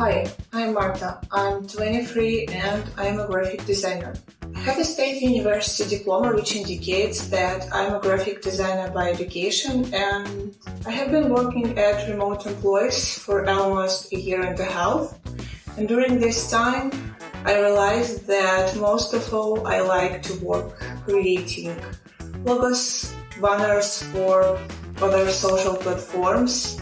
Hi, I'm Marta. I'm 23 and I'm a graphic designer. I have a state university diploma which indicates that I'm a graphic designer by education and I have been working at remote employees for almost a year and a half. And during this time, I realized that most of all I like to work creating logos, banners for other social platforms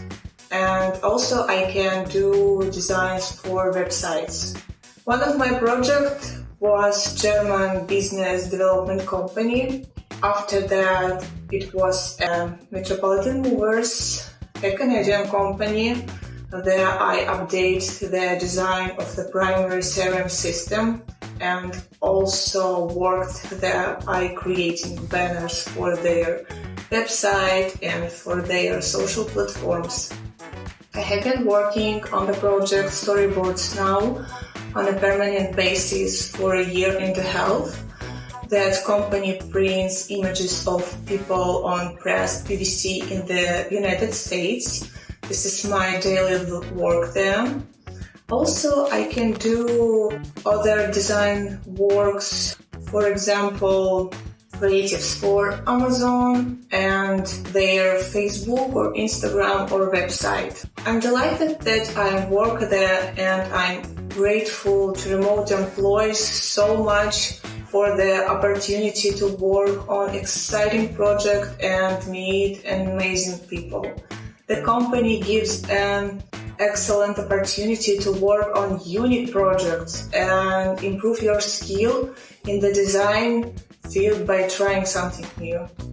and also I can do designs for websites. One of my projects was German business development company. After that it was a Metropolitan Movers, a Canadian company. There I update the design of the primary CRM system and also worked there by creating banners for their website and for their social platforms. I have been working on the project Storyboards now on a permanent basis for a year and a half. That company prints images of people on pressed PVC in the United States. This is my daily work there. Also, I can do other design works, for example, creatives for Amazon and their Facebook or Instagram or website. I'm delighted that I work there and I'm grateful to remote employees so much for the opportunity to work on exciting project and meet amazing people. The company gives an excellent opportunity to work on unique projects and improve your skill in the design field by trying something new.